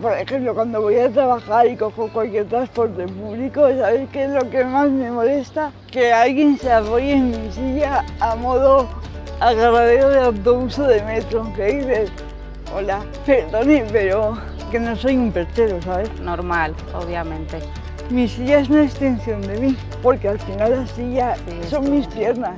Por ejemplo, cuando voy a trabajar y cojo cualquier transporte público, ¿sabéis qué es lo que más me molesta? Que alguien se apoye en mi silla a modo agarradero de autobús o de metro, que dices, hola, perdone, pero que no soy un pertero ¿sabes? Normal, obviamente. Mi silla es una extensión de mí, porque al final la silla Sí, son mis piernas.